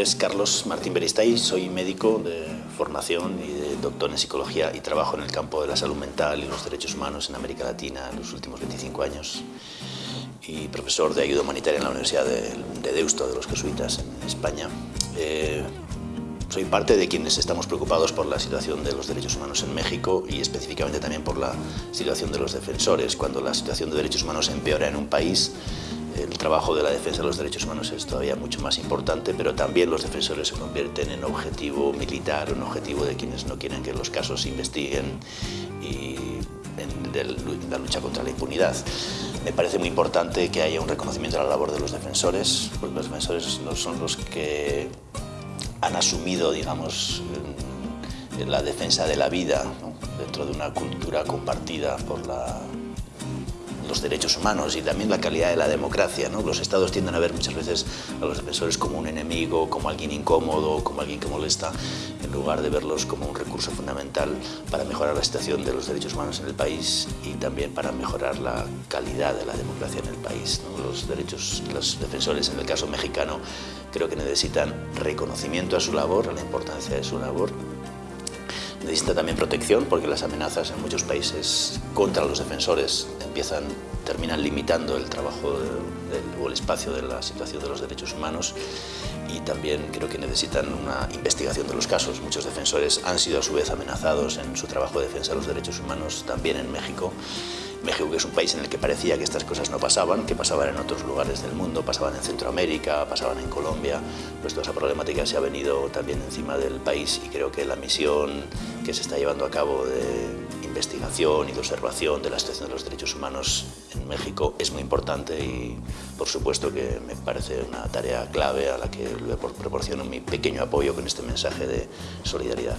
nombre es Carlos Martín Beristay, soy médico de formación y doctor en psicología y trabajo en el campo de la salud mental y los derechos humanos en América Latina en los últimos 25 años y profesor de ayuda humanitaria en la Universidad de, Deusto de los Jesuitas en España. Eh, soy parte de quienes estamos preocupados por la situación de los derechos humanos en México y específicamente también por la situación de los defensores. Cuando la situación de derechos humanos empeora en un país, el trabajo de la defensa de los derechos humanos es todavía mucho más importante, pero también los defensores se convierten en objetivo militar, un objetivo de quienes no quieren que los casos se investiguen y en la lucha contra la impunidad. Me parece muy importante que haya un reconocimiento a la labor de los defensores, porque los defensores no son los que han asumido, digamos, la defensa de la vida dentro de una cultura compartida por la los derechos humanos y también la calidad de la democracia. ¿no? Los estados tienden a ver muchas veces a los defensores como un enemigo, como alguien incómodo, como alguien que molesta, en lugar de verlos como un recurso fundamental para mejorar la situación de los derechos humanos en el país y también para mejorar la calidad de la democracia en el país. Los derechos, los defensores, en el caso mexicano, creo que necesitan reconocimiento a su labor, a la importancia de su labor, Necesita también protección porque las amenazas en muchos países contra los defensores empiezan, terminan limitando el trabajo o el espacio de la situación de los derechos humanos y también creo que necesitan una investigación de los casos. Muchos defensores han sido a su vez amenazados en su trabajo de defensa de los derechos humanos también en México México, que es un país en el que parecía que estas cosas no pasaban, que pasaban en otros lugares del mundo, pasaban en Centroamérica, pasaban en Colombia, pues toda esa problemática se ha venido también encima del país y creo que la misión que se está llevando a cabo de investigación y de observación de la situación de los derechos humanos en México es muy importante y por supuesto que me parece una tarea clave a la que le proporciono mi pequeño apoyo con este mensaje de solidaridad.